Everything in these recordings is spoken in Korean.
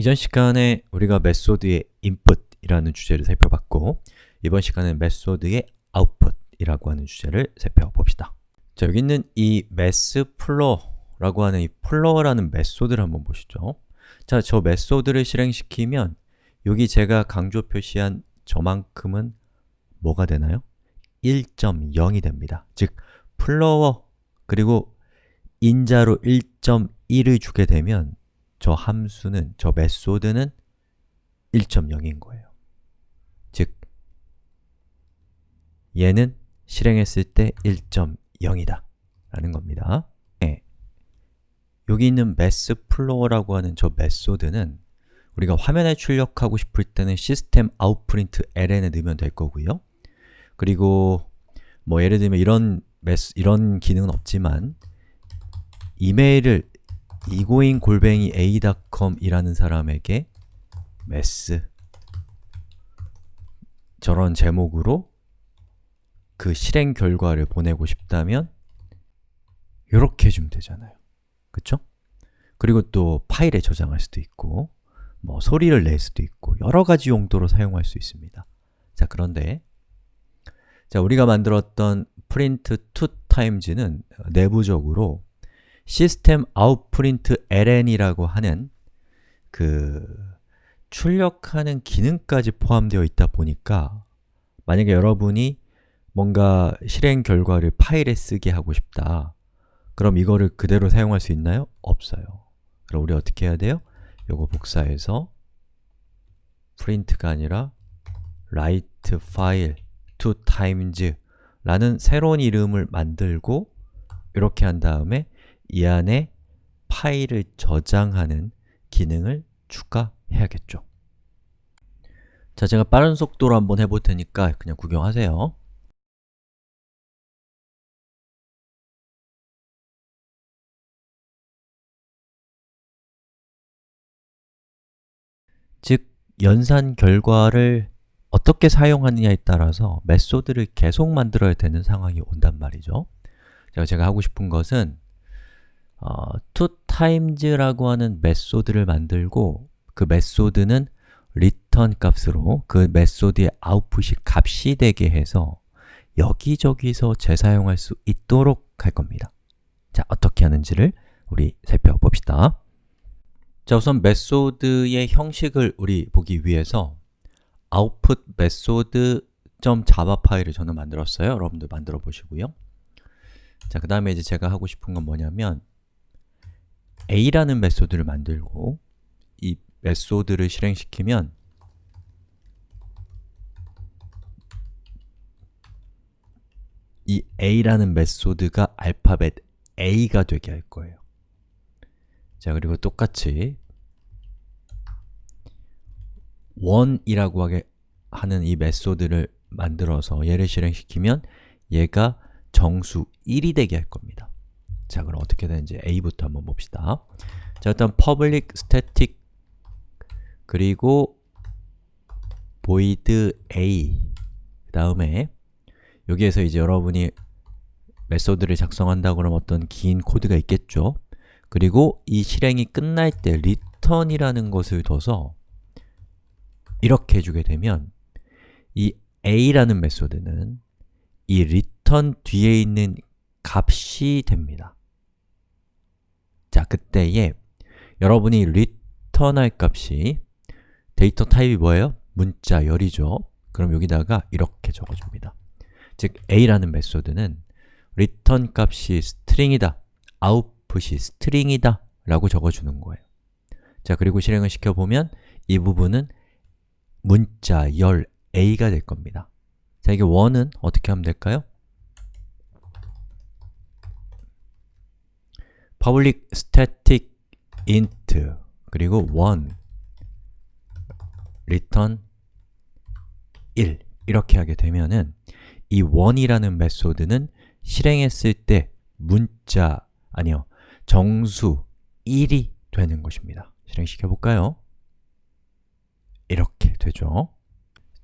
이전 시간에 우리가 메소드의 input이라는 주제를 살펴봤고 이번 시간은 메소드의 output이라고 하는 주제를 살펴봅시다. 자, 여기 있는 이 Math.floor라고 하는 이 floor라는 메소드를 한번 보시죠. 자, 저 메소드를 실행시키면 여기 제가 강조 표시한 저만큼은 뭐가 되나요? 1.0이 됩니다. 즉, floor 그리고 인자로 1.1을 주게 되면 저 함수는, 저 메소드는 1.0인 거예요. 즉, 얘는 실행했을 때 1.0이다 라는 겁니다. 네. 여기 있는 massflow라고 하는 저 메소드는 우리가 화면에 출력하고 싶을 때는 system outprint ln에 넣으면 될 거고요. 그리고 뭐 예를 들면 이런 메스, 이런 기능은 없지만 이메일을 이고인 골뱅이 a.com 이라는 사람에게 메스. 저런 제목으로 그 실행 결과를 보내고 싶다면 이렇게 해주면 되잖아요. 그쵸? 그리고 또 파일에 저장할 수도 있고 뭐 소리를 낼 수도 있고 여러 가지 용도로 사용할 수 있습니다. 자 그런데 자 우리가 만들었던 print two times는 내부적으로 system outprint ln이라고 하는 그 출력하는 기능까지 포함되어 있다 보니까 만약에 여러분이 뭔가 실행 결과를 파일에 쓰게 하고 싶다 그럼 이거를 그대로 사용할 수 있나요? 없어요 그럼 우리 어떻게 해야 돼요? 요거 복사해서 print가 아니라 write file two times 라는 새로운 이름을 만들고 이렇게 한 다음에 이 안에 파일을 저장하는 기능을 추가해야겠죠. 자, 제가 빠른 속도로 한번 해볼 테니까 그냥 구경하세요. 즉, 연산 결과를 어떻게 사용하느냐에 따라서 메소드를 계속 만들어야 되는 상황이 온단 말이죠. 제가, 하고 싶은 것은 어, twoTimes라고 하는 메소드를 만들고 그 메소드는 return 값으로 그 메소드의 아웃풋이 값이 되게 해서 여기저기서 재사용할 수 있도록 할 겁니다. 자, 어떻게 하는지를 우리 살펴봅시다. 자, 우선 메소드의 형식을 우리 보기 위해서 OutputMethod.java 파일을 저는 만들었어요. 여러분들 만들어 보시고요. 자, 그 다음에 이제 제가 하고 싶은 건 뭐냐면 a라는 메소드를 만들고 이 메소드를 실행시키면 이 a라는 메소드가 알파벳 a가 되게 할 거예요. 자, 그리고 똑같이 원이라고 하게 하는 이 메소드를 만들어서 얘를 실행시키면 얘가 정수 1이 되게 할 겁니다 자, 그럼 어떻게 되는지 a부터 한번 봅시다. 자, 일단 public static 그리고 void a. 그 다음에 여기에서 이제 여러분이 메소드를 작성한다 그러면 어떤 긴 코드가 있겠죠? 그리고 이 실행이 끝날 때 return이라는 것을 둬서 이렇게 해주게 되면 이 a라는 메소드는 이 return 뒤에 있는 값이 됩니다. 자, 그때에 여러분이 return할 값이 데이터 타입이 뭐예요? 문자, 열이죠. 그럼 여기다가 이렇게 적어줍니다. 즉, a라는 메소드는 return 값이 string이다, output이 string이다 라고 적어주는 거예요. 자, 그리고 실행을 시켜보면 이 부분은 문자, 열, a가 될 겁니다. 자, 이게 1은 어떻게 하면 될까요? Public static int 그리고 1 return 1 이렇게 하게 되면은 이 1이라는 메소드는 실행했을 때 문자, 아니요, 정수 1이 되는 것입니다 실행시켜 볼까요? 이렇게 되죠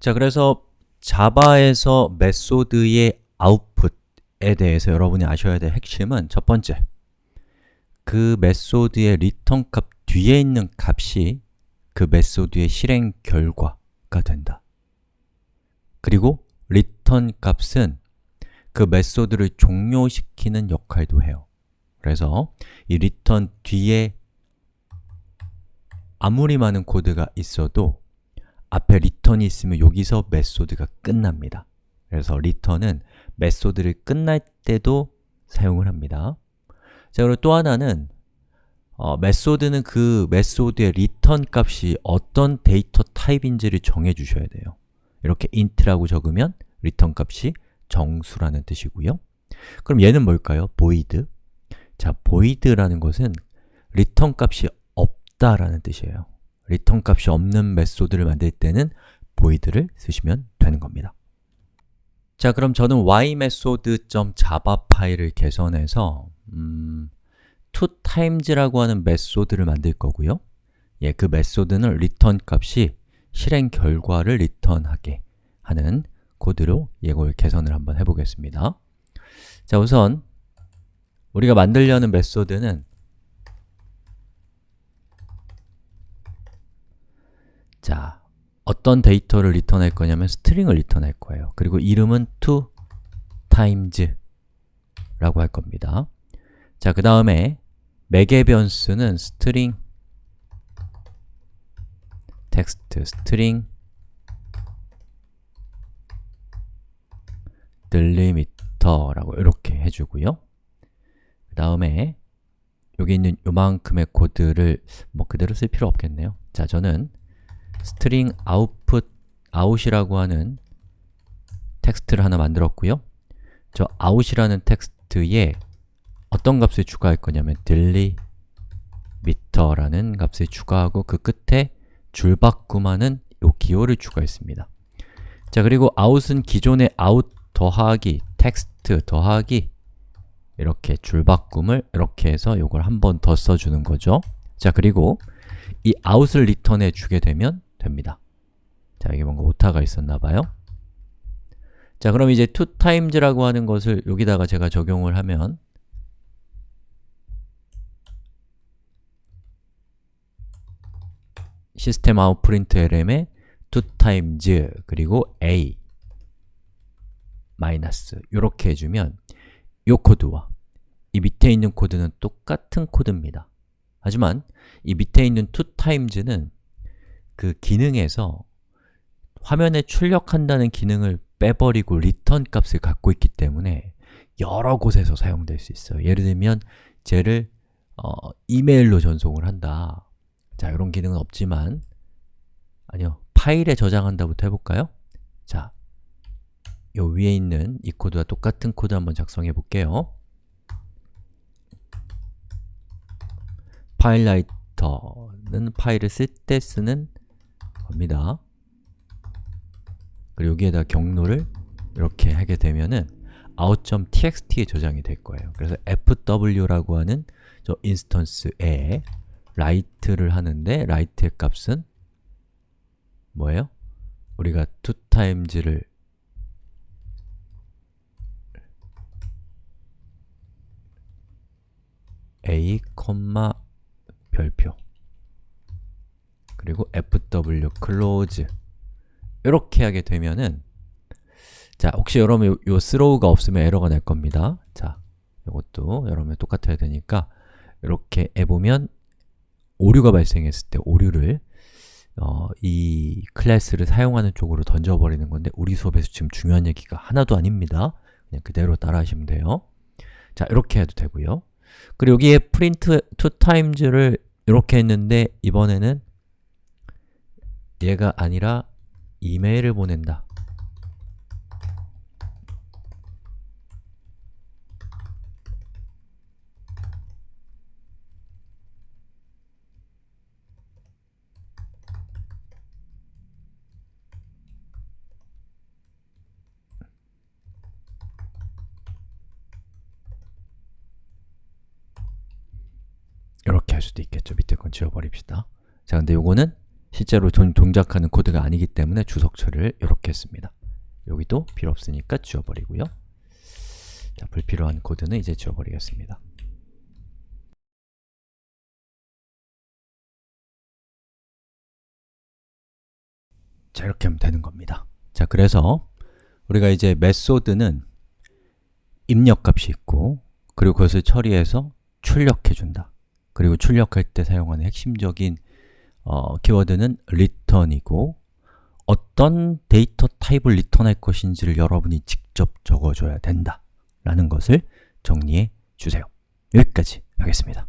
자, 그래서 자바에서 메소드의 아웃풋에 대해서 여러분이 아셔야 될 핵심은 첫 번째 그 메소드의 return 값 뒤에 있는 값이 그 메소드의 실행 결과가 된다. 그리고 return 값은 그 메소드를 종료시키는 역할도 해요. 그래서 이 return 뒤에 아무리 많은 코드가 있어도 앞에 return이 있으면 여기서 메소드가 끝납니다. 그래서 return은 메소드를 끝날 때도 사용을 합니다. 자, 그리고 또 하나는 어, 메소드는 그 메소드의 return 값이 어떤 데이터 타입인지를 정해 주셔야 돼요. 이렇게 int라고 적으면 return 값이 정수라는 뜻이고요. 그럼 얘는 뭘까요? void. 자, void라는 것은 return 값이 없다라는 뜻이에요. return 값이 없는 메소드를 만들 때는 void를 쓰시면 되는 겁니다. 자, 그럼 저는 WhyMethod.java 파일을 개선해서 음, twoTimes라고 하는 메소드를 만들 거고요. 예, 그 메소드는 return 값이 실행 결과를 return하게 하는 코드로 이걸 개선을 한번 해보겠습니다. 자, 우선 우리가 만들려는 메소드는 자, 어떤 데이터를 return할 거냐면 String을 return할 거예요. 그리고 이름은 twoTimes 라고 할 겁니다. 자, 그 다음에 매개변수는 string text string delimiter라고 이렇게 해주고요. 그 다음에 여기 있는 요만큼의 코드를 뭐 그대로 쓸 필요 없겠네요. 자, 저는 string output out이라고 하는 텍스트를 하나 만들었고요. 저 out이라는 텍스트에 어떤 값을 추가할 거냐면 delimiter라는 값을 추가하고 그 끝에 줄바꿈하는 요 기호를 추가했습니다. 자, 그리고 out은 기존의 out 더하기 텍스트 더하기 이렇게 줄바꿈을 이렇게 해서 요걸 한 번 더 써주는 거죠. 자, 그리고 이 out을 return해 주게 되면 됩니다. 자, 이게 뭔가 오타가 있었나 봐요. 자, 그럼 이제 twoTimes라고 하는 것을 여기다가 제가 적용을 하면 시스템 아웃 프린트 lm에 totimes 그리고 a 마이너스 이렇게 해주면 이 코드와 이 밑에 있는 코드는 똑같은 코드입니다. 하지만 이 밑에 있는 totimes는 그 기능에서 화면에 출력한다는 기능을 빼버리고 return 값을 갖고 있기 때문에 여러 곳에서 사용될 수 있어요. 예를 들면 쟤를 어, 이메일로 전송을 한다. 자, 이런 기능은 없지만 아니요, 파일에 저장한다부터 해볼까요? 자, 요 위에 있는 이 코드와 똑같은 코드 한번 작성해 볼게요. FileWriter는 파일을 쓸 때 쓰는 겁니다. 그리고 여기에다 경로를 이렇게 하게 되면은 out.txt에 저장이 될 거예요. 그래서 fw라고 하는 저 인스턴스에 write를 하는데 write의 값은 뭐예요? 우리가 totimes를 a, 별표 그리고 fw close 이렇게 하게 되면은 자, 혹시 여러분 요, 요 throw가 없으면 에러가 날 겁니다. 자, 이것도 여러분 똑같아야 되니까 이렇게 해보면 오류가 발생했을 때 오류를 어, 이 클래스를 사용하는 쪽으로 던져버리는 건데 우리 수업에서 지금 중요한 얘기가 하나도 아닙니다. 그냥 그대로 따라 하시면 돼요. 자, 이렇게 해도 되고요. 그리고 여기에 print two times를 이렇게 했는데 이번에는 얘가 아니라 이메일을 보낸다. 수도 있겠죠. 밑에 건 지워버립시다. 자, 근데 요거는 실제로 돈, 동작하는 코드가 아니기 때문에 주석 처리를 이렇게 했습니다. 여기도 필요 없으니까 지워버리고요. 자, 불필요한 코드는 이제 지워버리겠습니다. 자, 이렇게 하면 되는 겁니다. 자, 그래서 우리가 이제 메소드는 입력값이 있고 그리고 그것을 처리해서 출력해준다. 그리고 출력할 때 사용하는 핵심적인 어, 키워드는 return이고 어떤 데이터 타입을 리턴할 것인지를 여러분이 직접 적어줘야 된다 라는 것을 정리해 주세요. 여기까지 하겠습니다.